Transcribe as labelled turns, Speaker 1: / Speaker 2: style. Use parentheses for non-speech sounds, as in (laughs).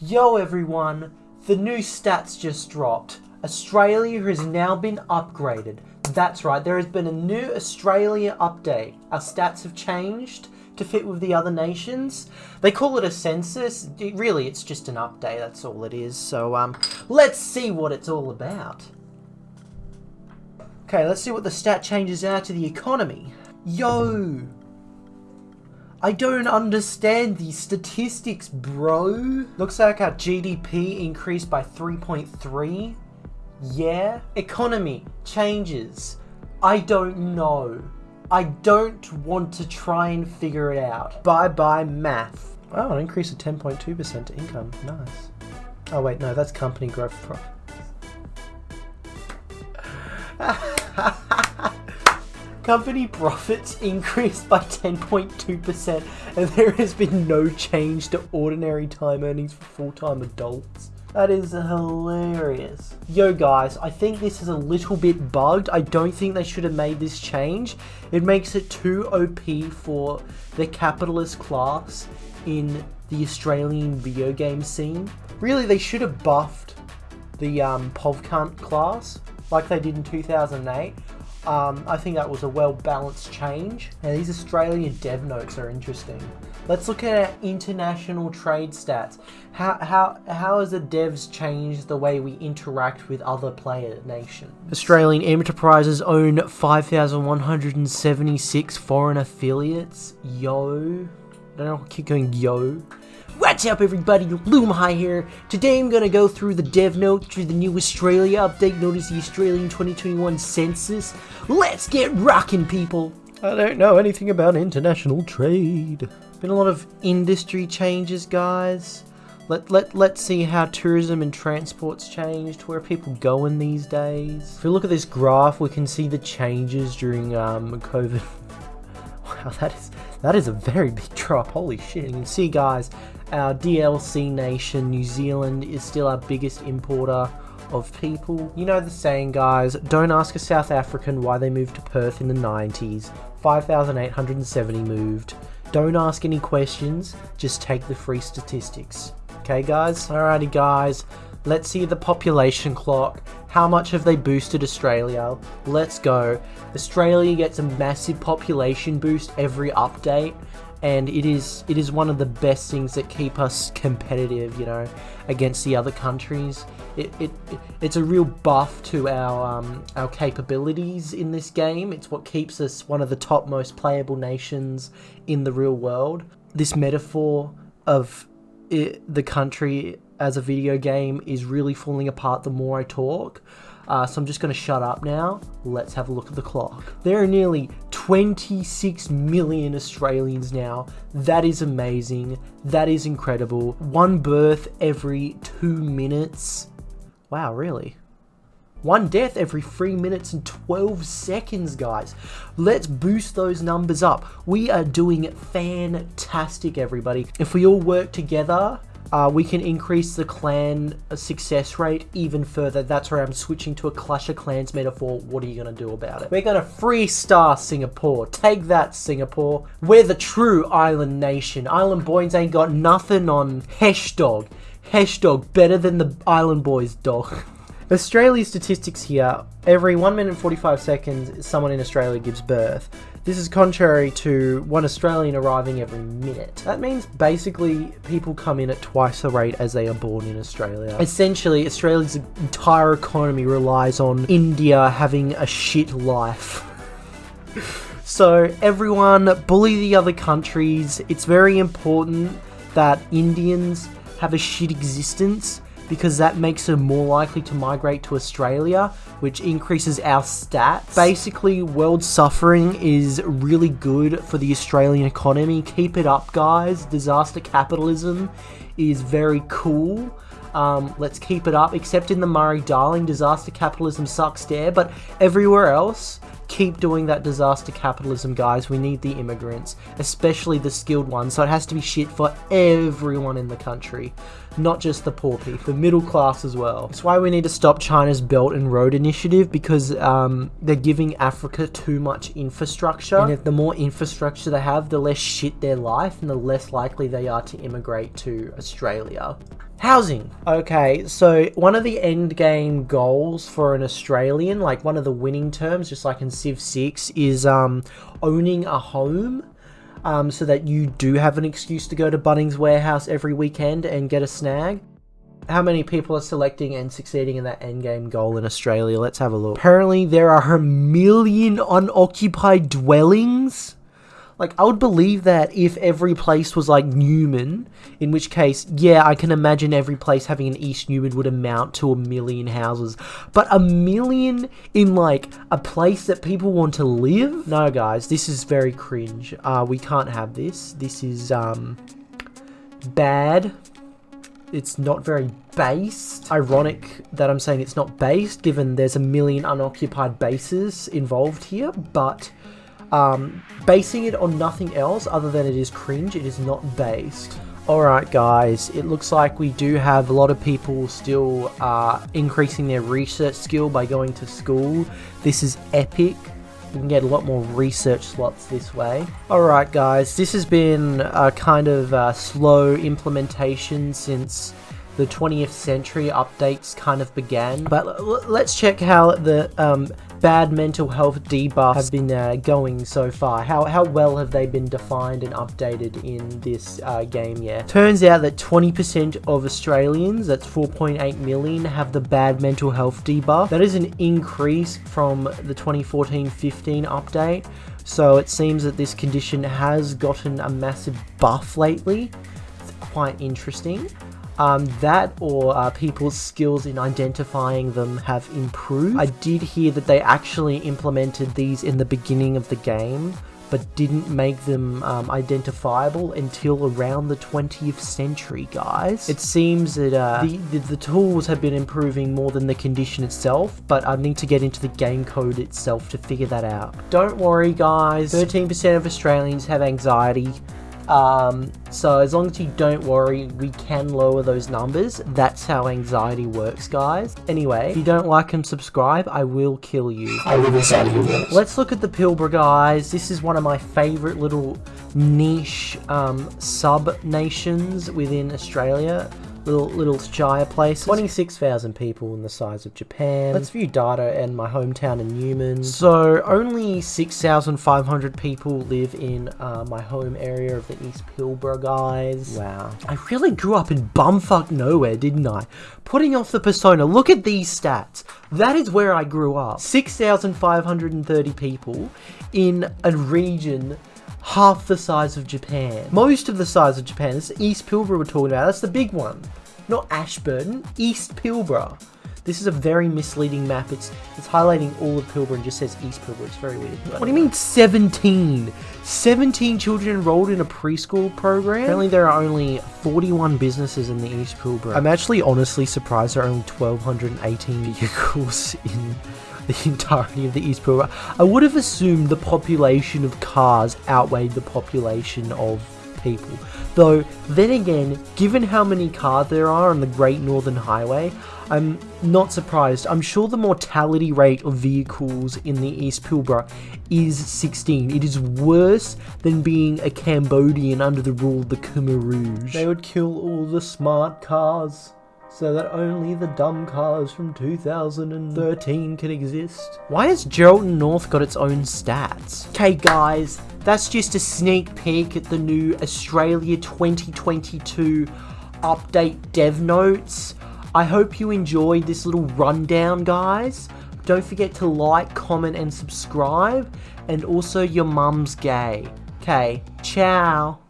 Speaker 1: Yo everyone, the new stats just dropped. Australia has now been upgraded. That's right, there has been a new Australia update. Our stats have changed to fit with the other nations. They call it a census. Really, it's just an update, that's all it is. So, um, let's see what it's all about. Okay, let's see what the stat changes are to the economy. Yo! I don't understand these statistics, bro. Looks like our GDP increased by 3.3. Yeah. Economy changes. I don't know. I don't want to try and figure it out. Bye bye math. Oh, an increase of 10.2% to income. Nice. Oh wait, no, that's company growth profit. (laughs) Company profits (laughs) increased by 10.2% and there has been no change to ordinary time earnings for full-time adults. That is hilarious. Yo guys, I think this is a little bit bugged. I don't think they should have made this change. It makes it too OP for the capitalist class in the Australian video game scene. Really, they should have buffed the um, PovCunt class like they did in 2008 um, I think that was a well-balanced change. Now these Australian dev notes are interesting. Let's look at our international trade stats. How, how, how has the devs changed the way we interact with other player nations? Australian enterprises own 5,176 foreign affiliates. Yo. I don't know, I keep going yo. What's up everybody, Loomhigh here. Today I'm gonna go through the dev notes through the new Australia update known as the Australian 2021 Census. Let's get rocking people! I don't know anything about international trade. Been a lot of industry changes guys. Let, let, let's see how tourism and transport's changed, where people going these days. If we look at this graph, we can see the changes during um, COVID. (laughs) wow, that is, that is a very big drop, holy shit. You can see guys, our DLC nation, New Zealand, is still our biggest importer of people. You know the saying, guys, don't ask a South African why they moved to Perth in the 90s. 5,870 moved. Don't ask any questions, just take the free statistics. Okay, guys? Alrighty, guys. Let's see the population clock. How much have they boosted Australia? Let's go. Australia gets a massive population boost every update and it is it is one of the best things that keep us competitive you know against the other countries it, it, it it's a real buff to our um, our capabilities in this game it's what keeps us one of the top most playable nations in the real world this metaphor of it, the country as a video game is really falling apart the more I talk uh, so I'm just going to shut up now. Let's have a look at the clock. There are nearly 26 million Australians now. That is amazing. That is incredible. One birth every two minutes. Wow, really? One death every 3 minutes and 12 seconds, guys. Let's boost those numbers up. We are doing fantastic, everybody. If we all work together, uh, we can increase the clan success rate even further. That's where I'm switching to a Clash of Clans metaphor. What are you going to do about it? We're going to three star Singapore. Take that, Singapore. We're the true island nation. Island boys ain't got nothing on Hesh Dog. Hesh Dog better than the Island Boys dog. (laughs) Australia's statistics here, every 1 minute and 45 seconds someone in Australia gives birth. This is contrary to one Australian arriving every minute. That means basically people come in at twice the rate as they are born in Australia. Essentially, Australia's entire economy relies on India having a shit life. so everyone bully the other countries. It's very important that Indians have a shit existence because that makes them more likely to migrate to Australia, which increases our stats. Basically, world suffering is really good for the Australian economy. Keep it up, guys. Disaster capitalism is very cool. Um, let's keep it up, except in the Murray-Darling, disaster capitalism sucks there, but everywhere else, keep doing that disaster capitalism, guys. We need the immigrants, especially the skilled ones, so it has to be shit for everyone in the country. not just the poor people, the middle class as well. That's why we need to stop China's Belt and Road Initiative because um, they're giving Africa too much infrastructure. And if the more infrastructure they have, the less shit their life and the less likely they are to immigrate to Australia. Housing. Okay, so one of the end game goals for an Australian, like one of the winning terms, just like in Civ 6, is um, owning a home um, so that you do have an excuse to go to Bunnings Warehouse every weekend and get a snag. How many people are selecting and succeeding in that endgame goal in Australia? Let's have a look. Apparently, there are a million unoccupied dwellings. Like, I would believe that if every place was like Newman, in which case, yeah, I can imagine every place having an East Newman would amount to a million houses. But a million in like a place that people want to live? No, guys, this is very cringe. Uh, we can't have this. This is, um, bad. It's not very based. Ironic that I'm saying it's not based, given there's a million unoccupied bases involved here, but um, basing it on nothing else other than it is cringe, it is not based. Alright guys, it looks like we do have a lot of people still uh, increasing their research skill by going to school. This is epic. We can get a lot more research slots this way. Alright guys, this has been a kind of uh, slow implementation since the 20th century updates kind of began. But let's check how the um, bad mental health debuffs have been uh, going so far? How, how well have they been defined and updated in this uh, game Yeah, Turns out that 20% of Australians, that's 4.8 million, have the bad mental health debuff. That is an increase from the 2014-15 update. So it seems that this condition has gotten a massive buff lately. It's quite interesting um, that or uh, people's skills in identifying them have improved. I did hear that they actually implemented these in the beginning of the game, but didn't make them um, identifiable until around the 20th century, guys. It seems that uh, the, the, the, tools have been improving more than the condition itself, but I need to get into the game code itself to figure that out. Don't worry, guys. 13% of Australians have anxiety. Um, so as long as you don't worry, we can lower those numbers. That's how anxiety works, guys. Anyway, if you don't like and subscribe, I will kill you. I will you. Let's look at the Pilbara, guys. This is one of my favorite little niche um, sub-nations within Australia little little shire places. 26,000 people in the size of Japan. Let's view data in my hometown in Newman. So only 6,500 people live in uh, my home area of the East Pilbara, guys. Wow. I really grew up in bumfuck nowhere, didn't I? Putting off the persona, look at these stats. That is where I grew up. 6,530 people in a region half the size of Japan. Most of the size of Japan. This is East Pilbara we're talking about. That's the big one. Not Ashburton, East Pilbara. This is a very misleading map. It's it's highlighting all of Pilbara and just says East Pilbara. It's very weird. What do you mean 17? 17 children enrolled in a preschool program? Apparently there are only 41 businesses in the East Pilbara. I'm actually honestly surprised there are only 1,218 vehicles (laughs) in the entirety of the East Pilbara. I would have assumed the population of cars outweighed the population of people. Though, then again, given how many cars there are on the Great Northern Highway, I'm not surprised. I'm sure the mortality rate of vehicles in the East Pilbara is 16. It is worse than being a Cambodian under the rule of the Khmer Rouge. They would kill all the smart cars so that only the dumb cars from 2013 can exist. Why has Geraldton North got its own stats? Okay guys, that's just a sneak peek at the new Australia 2022 update dev notes. I hope you enjoyed this little rundown guys. Don't forget to like, comment and subscribe. And also your mum's gay. Okay, ciao.